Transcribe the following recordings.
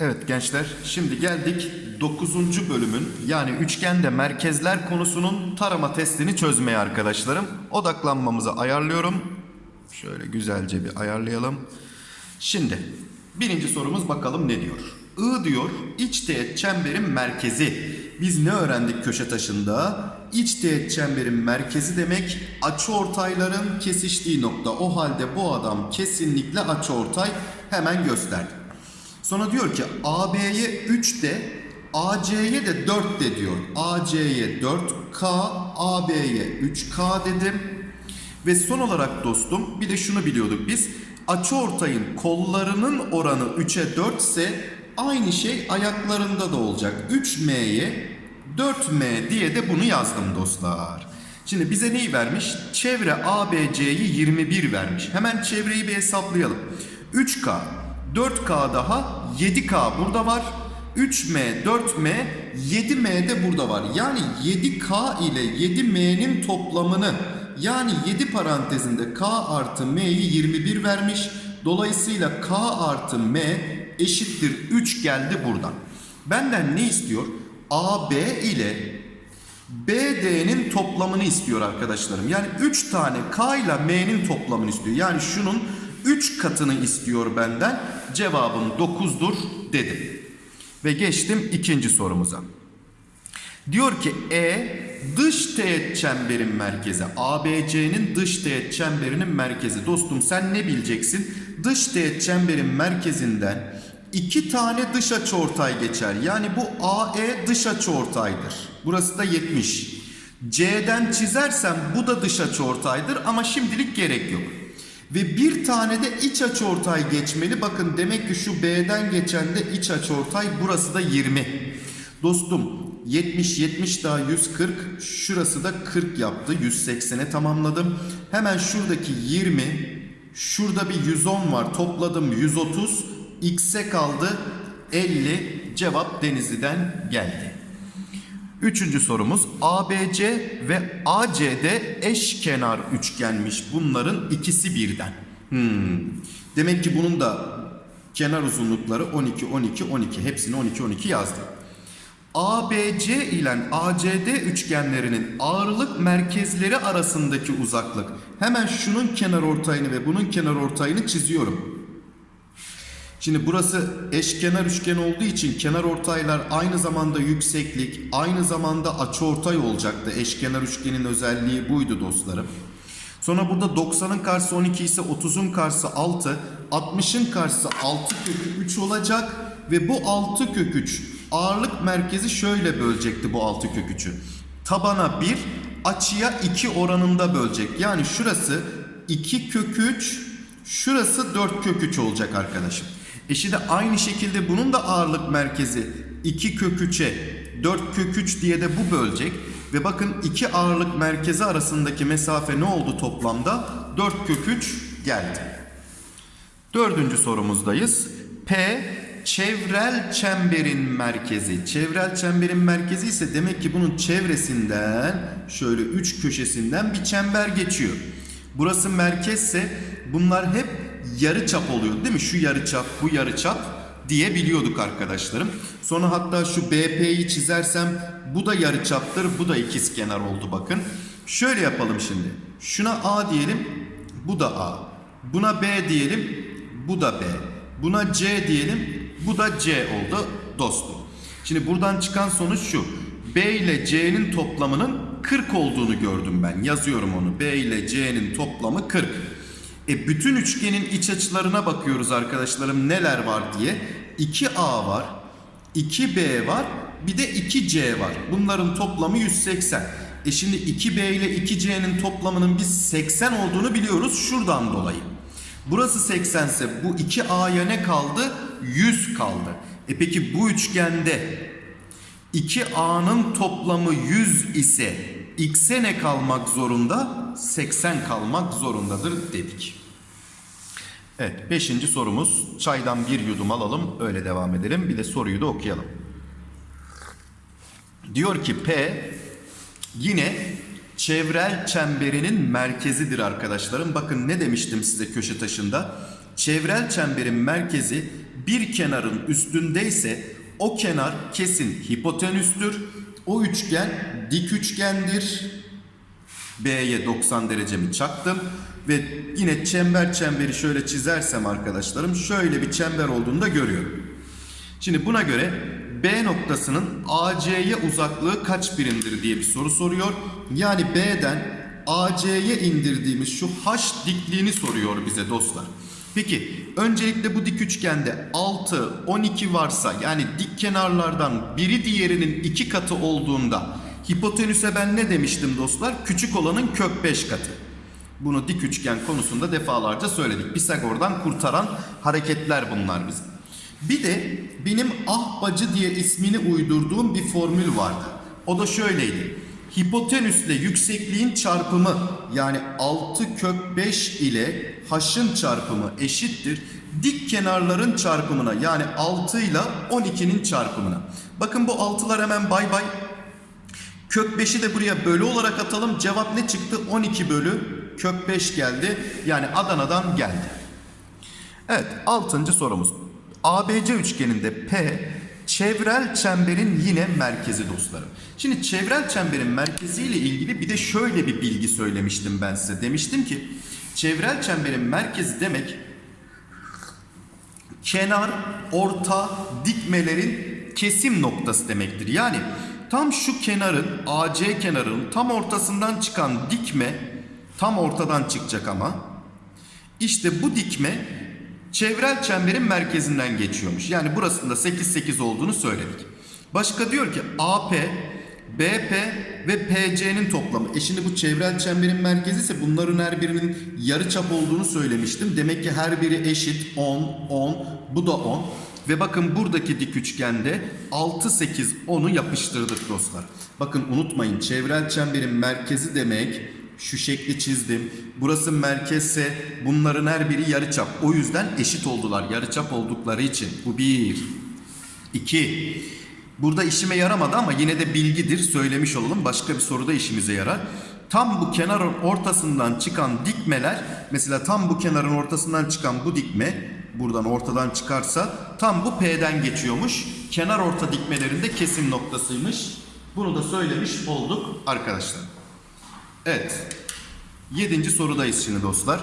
Evet gençler şimdi geldik 9. bölümün yani üçgende merkezler konusunun tarama testini çözmeye arkadaşlarım. Odaklanmamızı ayarlıyorum. Şöyle güzelce bir ayarlayalım. Şimdi birinci sorumuz bakalım ne diyor? I diyor iç teğet çemberin merkezi. Biz ne öğrendik köşe taşında? İç teğet çemberin merkezi demek açıortayların kesiştiği nokta. O halde bu adam kesinlikle açıortay hemen gösterdi. Sonra diyor ki AB'ye 3 de AC'ye de 4 de diyor. AC'ye 4K, AB'ye 3K dedim. Ve son olarak dostum bir de şunu biliyorduk biz. Açıortayın kollarının oranı 3'e 4 ise aynı şey ayaklarında da olacak. 3M'ye 4M diye de bunu yazdım dostlar. Şimdi bize neyi vermiş? Çevre ABC'yi 21 vermiş. Hemen çevreyi bir hesaplayalım. 3K, 4K daha 7K burada var. 3M, 4M, 7M de burada var. Yani 7K ile 7M'nin toplamını yani 7 parantezinde K artı M'yi 21 vermiş. Dolayısıyla K artı M eşittir 3 geldi buradan. Benden ne istiyor? AB ile BD'nin toplamını istiyor arkadaşlarım. Yani 3 tane K ile M'nin toplamını istiyor. Yani şunun 3 katını istiyor benden. Cevabım 9'dur dedim. Ve geçtim ikinci sorumuza. Diyor ki E dış teğet çemberin merkezi. ABC'nin dış teğet çemberinin merkezi. Dostum sen ne bileceksin? Dış teğet çemberin merkezinden iki tane dış açıortay geçer. Yani bu AE dış açıortaydır. Burası da 70. C'den çizersem bu da dış açıortaydır ama şimdilik gerek yok. Ve bir tane de iç açıortay geçmeli. Bakın demek ki şu B'den geçen de iç açıortay burası da 20. Dostum 70 70 daha 140 şurası da 40 yaptı 180'e tamamladım. Hemen şuradaki 20 şurada bir 110 var topladım 130 x'e kaldı 50 cevap Denizli'den geldi. Üçüncü sorumuz ABC ve AC'de eşkenar üçgenmiş. Bunların ikisi birden. Hmm. Demek ki bunun da kenar uzunlukları 12, 12, 12. Hepsini 12, 12 yazdım. ABC ile ACD üçgenlerinin ağırlık merkezleri arasındaki uzaklık. Hemen şunun kenar ortayını ve bunun kenar ortayını çiziyorum. Şimdi burası eşkenar üçgen olduğu için kenar ortaylar aynı zamanda yükseklik, aynı zamanda açıortay olacaktı. Eşkenar üçgenin özelliği buydu dostlarım. Sonra burada 90'ın karşısı 12 ise 30'un karşısı 6, 60'ın karşısı 6 kök 3 olacak ve bu 6 kök 3 ağırlık merkezi şöyle bölecekti bu 6 kök 3'ü. Tabana 1, açıya 2 oranında bölecek. Yani şurası 2 kök 3, şurası 4 kök 3 olacak arkadaşım. E şimdi aynı şekilde bunun da ağırlık merkezi 2 kök 3'e 4 kök 3 diye de bu bölecek. Ve bakın iki ağırlık merkezi arasındaki mesafe ne oldu toplamda? 4 kök 3 geldi. Dördüncü sorumuzdayız. P çevrel çemberin merkezi. Çevrel çemberin merkezi ise demek ki bunun çevresinden şöyle üç köşesinden bir çember geçiyor. Burası merkezse bunlar hep yarı çap oluyor değil mi? Şu yarı çap, bu yarı çap diye biliyorduk arkadaşlarım. Sonra hatta şu BP'yi çizersem bu da yarı çaptır, bu da ikizkenar oldu bakın. Şöyle yapalım şimdi. Şuna A diyelim, bu da A. Buna B diyelim, bu da B. Buna C diyelim, bu da C oldu dostum. Şimdi buradan çıkan sonuç şu. B ile C'nin toplamının 40 olduğunu gördüm ben. Yazıyorum onu. B ile C'nin toplamı 40. E bütün üçgenin iç açılarına bakıyoruz arkadaşlarım neler var diye. 2A var, 2B var, bir de 2C var. Bunların toplamı 180. E şimdi 2B ile 2C'nin toplamının biz 80 olduğunu biliyoruz şuradan dolayı. Burası 80 ise bu 2A'ya ne kaldı? 100 kaldı. E peki bu üçgende 2A'nın toplamı 100 ise X'e ne kalmak zorunda? 80 kalmak zorundadır dedik. Evet, beşinci sorumuz. Çaydan bir yudum alalım, öyle devam edelim. Bir de soruyu da okuyalım. Diyor ki P yine çevrel çemberinin merkezidir arkadaşlarım. Bakın ne demiştim size köşe taşında. Çevrel çemberin merkezi bir kenarın üstündeyse o kenar kesin hipotenüstür. O üçgen dik üçgendir. B'ye 90 derecemi çaktım. Ve yine çember çemberi şöyle çizersem arkadaşlarım şöyle bir çember olduğunu da görüyorum. Şimdi buna göre B noktasının AC'ye uzaklığı kaç birimdir diye bir soru soruyor. Yani B'den AC'ye indirdiğimiz şu H dikliğini soruyor bize dostlar. Peki öncelikle bu dik üçgende 6, 12 varsa yani dik kenarlardan biri diğerinin iki katı olduğunda hipotenüse ben ne demiştim dostlar? Küçük olanın kök 5 katı. Bunu dik üçgen konusunda defalarca söyledik. Pisagor'dan kurtaran hareketler bunlar bizim. Bir de benim ahbacı diye ismini uydurduğum bir formül vardı. O da şöyleydi. Hipotenüsle yüksekliğin çarpımı yani 6 kök 5 ile h'ın çarpımı eşittir. Dik kenarların çarpımına yani 6 ile 12'nin çarpımına. Bakın bu 6'lar hemen bay bay. Kök 5'i de buraya bölü olarak atalım. Cevap ne çıktı? 12 bölü kök 5 geldi. Yani Adana'dan geldi. Evet 6. sorumuz. ABC üçgeninde P çevrel çemberin yine merkezi dostlarım. Şimdi çevrel çemberin merkezi ile ilgili bir de şöyle bir bilgi söylemiştim ben size. Demiştim ki çevrel çemberin merkezi demek kenar, orta, dikmelerin kesim noktası demektir. Yani tam şu kenarın AC kenarının tam ortasından çıkan dikme tam ortadan çıkacak ama işte bu dikme çevrel çemberin merkezinden geçiyormuş. Yani burasında 8 8 olduğunu söyledik. Başka diyor ki AP, BP ve PC'nin toplamı. E şimdi bu çevrel çemberin merkezi ise bunların her birinin yarıçap olduğunu söylemiştim. Demek ki her biri eşit 10, 10, bu da 10. Ve bakın buradaki dik üçgende 6, 8, 10'u yapıştırdık dostlar. Bakın unutmayın çevrel çemberin merkezi demek şu şekli çizdim. Burası merkezse bunların her biri yarıçap. O yüzden eşit oldular yarıçap oldukları için. Bu bir. İki. Burada işime yaramadı ama yine de bilgidir söylemiş olalım. Başka bir soruda işimize yarar. Tam bu kenarın ortasından çıkan dikmeler mesela tam bu kenarın ortasından çıkan bu dikme buradan ortadan çıkarsa tam bu P'den geçiyormuş. Kenar orta dikmelerinde kesim noktasıymış. Bunu da söylemiş olduk arkadaşlar. Evet. Yedinci sorudayız şimdi dostlar.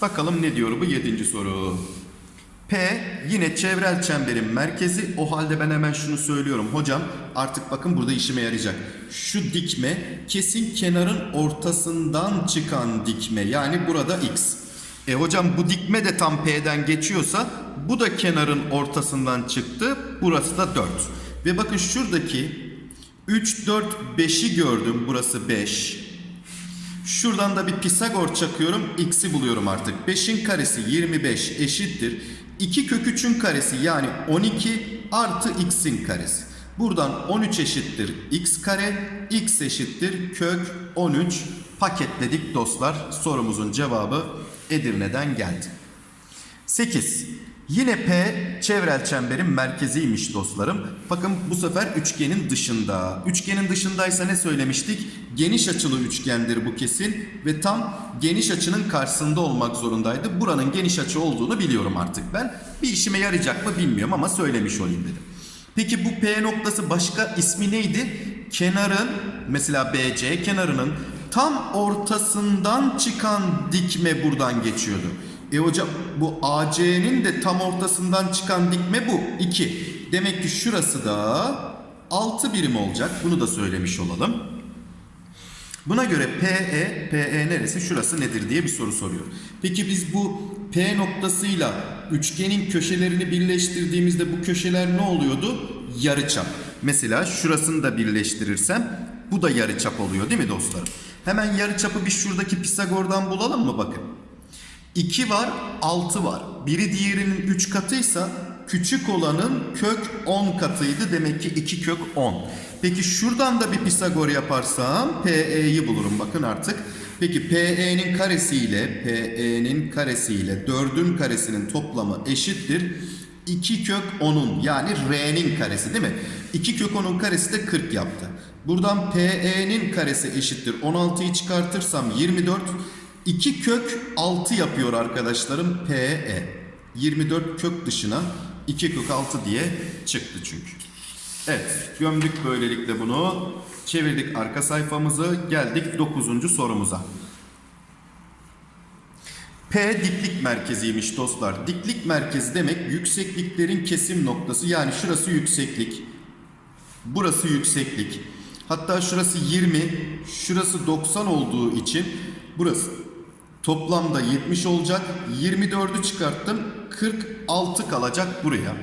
Bakalım ne diyor bu yedinci soru. P yine çevrel çemberin merkezi. O halde ben hemen şunu söylüyorum. Hocam artık bakın burada işime yarayacak. Şu dikme kesin kenarın ortasından çıkan dikme. Yani burada x. E hocam bu dikme de tam P'den geçiyorsa bu da kenarın ortasından çıktı. Burası da 4. Ve bakın şuradaki 3, 4, 5'i gördüm. Burası 5. Şuradan da bir Pisagor çakıyorum. X'i buluyorum artık. 5'in karesi 25 eşittir. 2 kök 3'ün karesi yani 12 artı x'in karesi. Buradan 13 eşittir x kare. x eşittir kök 13. Paketledik dostlar. Sorumuzun cevabı Edirne'den geldi. 8. Yine P çevrel çemberin merkeziymiş dostlarım. Bakın bu sefer üçgenin dışında. Üçgenin dışındaysa ne söylemiştik? Geniş açılı üçgendir bu kesin ve tam geniş açının karşısında olmak zorundaydı. Buranın geniş açı olduğunu biliyorum artık ben. Bir işime yarayacak mı bilmiyorum ama söylemiş olayım dedim. Peki bu P noktası başka ismi neydi? Kenarın mesela BC kenarının tam ortasından çıkan dikme buradan geçiyordu. E hocam bu AC'nin de tam ortasından çıkan dikme bu 2. Demek ki şurası da 6 birim olacak. Bunu da söylemiş olalım. Buna göre PE, PE neresi şurası nedir diye bir soru soruyor. Peki biz bu P noktasıyla üçgenin köşelerini birleştirdiğimizde bu köşeler ne oluyordu? Yarıçap. Mesela şurasını da birleştirirsem bu da yarıçap oluyor değil mi dostlarım? Hemen yarıçapı bir şuradaki Pisagor'dan bulalım mı bakın. 2 var, 6 var. Biri diğerinin 3 katıysa küçük olanın kök 10 katıydı. Demek ki 2 kök 10. Peki şuradan da bir Pisagor yaparsam PE'yi bulurum. Bakın artık. Peki PE'nin karesiyle PE'nin karesiyle 4'ün karesinin toplamı eşittir. 2 kök 10'un yani R'nin karesi değil mi? 2 kök 10'un karesi de 40 yaptı. Buradan PE'nin karesi eşittir. 16'yı çıkartırsam 24. 2 kök 6 yapıyor arkadaşlarım PE. 24 kök dışına 2 kök 6 diye çıktı çünkü. Evet gömdük böylelikle bunu. Çevirdik arka sayfamızı. Geldik 9. sorumuza. P diklik merkeziymiş dostlar. Diklik merkezi demek yüksekliklerin kesim noktası. Yani şurası yükseklik. Burası yükseklik. Hatta şurası 20, şurası 90 olduğu için burası toplamda 70 olacak. 24'ü çıkarttım. 46 kalacak buraya.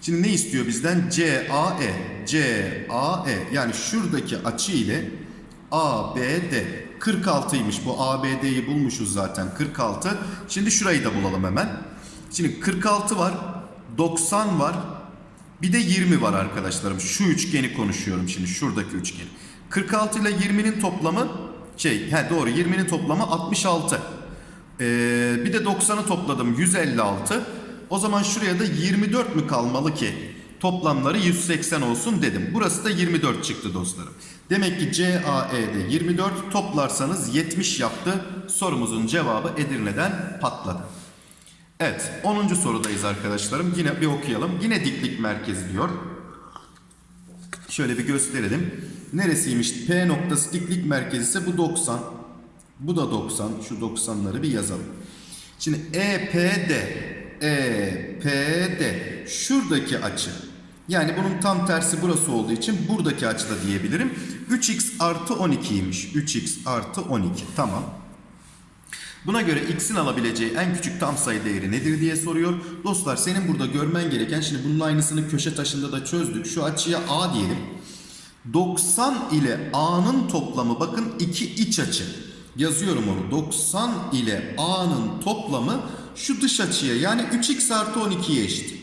Şimdi ne istiyor bizden? CAE. CAE yani şuradaki açı ile ABD 46'ymış. Bu ABD'yi bulmuşuz zaten 46. Şimdi şurayı da bulalım hemen. Şimdi 46 var. 90 var. Bir de 20 var arkadaşlarım. Şu üçgeni konuşuyorum şimdi. Şuradaki üçgen. 46 ile 20'nin toplamı şey he doğru 20'nin toplamı 66. Ee, bir de 90'ı topladım 156. O zaman şuraya da 24 mü kalmalı ki? Toplamları 180 olsun dedim. Burası da 24 çıktı dostlarım. Demek ki CAE'de 24 toplarsanız 70 yaptı. Sorumuzun cevabı Edirne'den patladı. Evet 10. sorudayız arkadaşlarım. Yine bir okuyalım. Yine diklik merkezi diyor. Şöyle bir gösterelim. Neresiymiş? P noktası diklik merkezi ise bu 90. Bu da 90. Şu 90'ları bir yazalım. Şimdi EPD EPD şuradaki açı. Yani bunun tam tersi burası olduğu için buradaki açı da diyebilirim. 3x artı 12'ymiş. 3x artı 12. Tamam. Buna göre x'in alabileceği en küçük tam sayı değeri nedir diye soruyor. Dostlar senin burada görmen gereken şimdi bunun aynısını köşe taşında da çözdük. Şu açıya a diyelim. 90 ile a'nın toplamı bakın iki iç açı. Yazıyorum onu. 90 ile a'nın toplamı şu dış açıya yani 3x artı 12'ye eşit.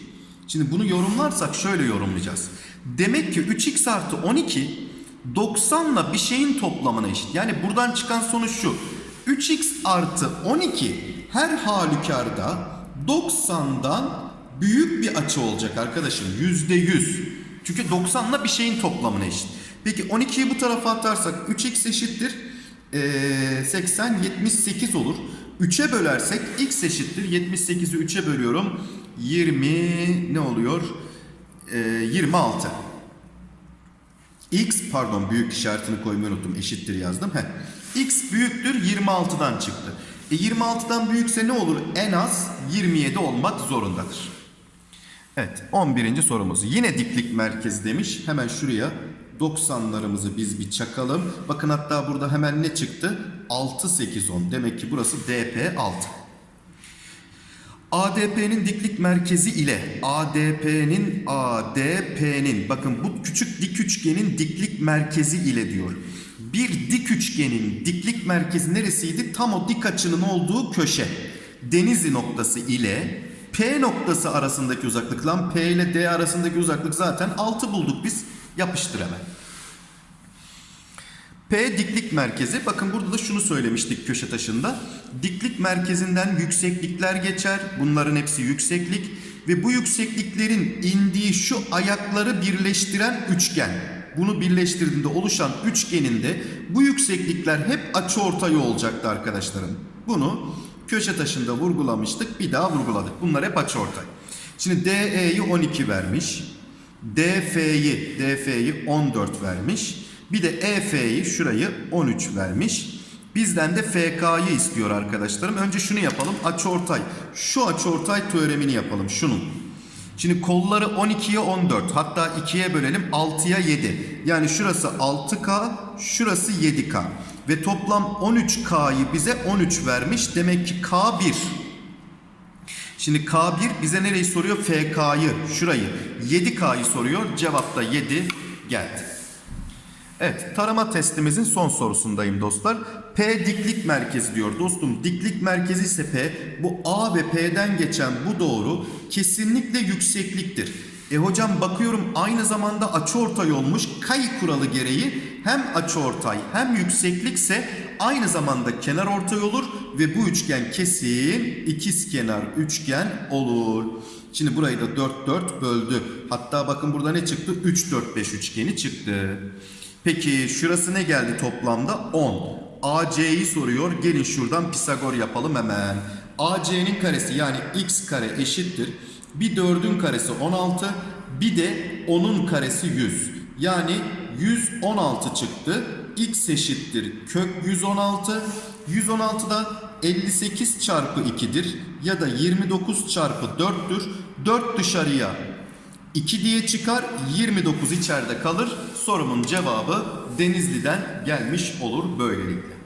Şimdi bunu yorumlarsak şöyle yorumlayacağız. Demek ki 3x artı 12 90 ile bir şeyin toplamına eşit. Yani buradan çıkan sonuç şu. 3x artı 12 her halükarda 90'dan büyük bir açı olacak arkadaşım. %100. Çünkü 90 ile bir şeyin toplamına eşit. Peki 12'yi bu tarafa atarsak 3x eşittir. Ee, 80 78 olur. 3'e bölersek x eşittir. 78'i 3'e bölüyorum. 20 ne oluyor? Ee, 26. X pardon büyük işaretini koymayı unuttum. Eşittir yazdım. Heh. X büyüktür 26'dan çıktı. E 26'dan büyükse ne olur? En az 27 olmak zorundadır. Evet 11. sorumuz. Yine diklik merkezi demiş. Hemen şuraya 90'larımızı biz bir çakalım. Bakın hatta burada hemen ne çıktı? 6, 8, 10. Demek ki burası DP 6. ADP'nin diklik merkezi ile ADP'nin ADP'nin bakın bu küçük dik üçgenin diklik merkezi ile diyor. Bir dik üçgenin diklik merkezi neresiydi? Tam o dik açının olduğu köşe. Denizli noktası ile P noktası arasındaki uzaklık lan P ile D arasındaki uzaklık zaten 6 bulduk biz. Yapıştır hemen. P diklik merkezi. Bakın burada da şunu söylemiştik köşe taşında. Diklik merkezinden yükseklikler geçer. Bunların hepsi yükseklik. Ve bu yüksekliklerin indiği şu ayakları birleştiren üçgen. Bunu birleştirdiğinde oluşan üçgeninde bu yükseklikler hep açıortay olacaktı arkadaşlarım. Bunu köşe taşında vurgulamıştık. Bir daha vurguladık. Bunlar hep açıortay. Şimdi DE'yi 12 vermiş. DF'yi DF'yi 14 vermiş. Bir de EF'yi şurayı 13 vermiş. Bizden de FK'yı istiyor arkadaşlarım. Önce şunu yapalım. Açıortay. Şu açıortay teoremini yapalım. Şunun. Şimdi kolları 12'ye 14. Hatta 2'ye bölelim. 6'ya 7. Yani şurası 6K, şurası 7K. Ve toplam 13K'yı bize 13 vermiş. Demek ki K1. Şimdi K1 bize nereyi soruyor? FK'yı, şurayı. 7K'yı soruyor. Cevap da 7 geldi. Evet, tarama testimizin son sorusundayım dostlar. P diklik merkezi diyor. Dostum diklik merkezi ise P, bu A ve P'den geçen bu doğru kesinlikle yüksekliktir. E hocam bakıyorum aynı zamanda açıortay olmuş. Kay kuralı gereği hem açıortay hem yükseklikse aynı zamanda kenar ortay olur ve bu üçgen kesin ikizkenar üçgen olur. Şimdi burayı da 4 4 böldü. Hatta bakın burada ne çıktı? 3 4 5 üçgeni çıktı. Peki şurası ne geldi toplamda? 10. AC'yi soruyor. Gelin şuradan Pisagor yapalım hemen. AC'nin karesi yani x kare eşittir. Bir 4'ün karesi 16. Bir de 10'un karesi 100. Yani 116 çıktı. X eşittir kök 116. 116 da 58 çarpı 2'dir. Ya da 29 çarpı 4'tür. 4 dışarıya 2 diye çıkar 29 içeride kalır. Sorumun cevabı Denizli'den gelmiş olur böylelikle.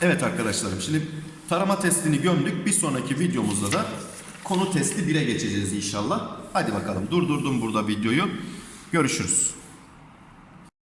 Evet arkadaşlarım şimdi tarama testini gömdük. Bir sonraki videomuzda da konu testi 1'e geçeceğiz inşallah. Hadi bakalım durdurdum burada videoyu. Görüşürüz.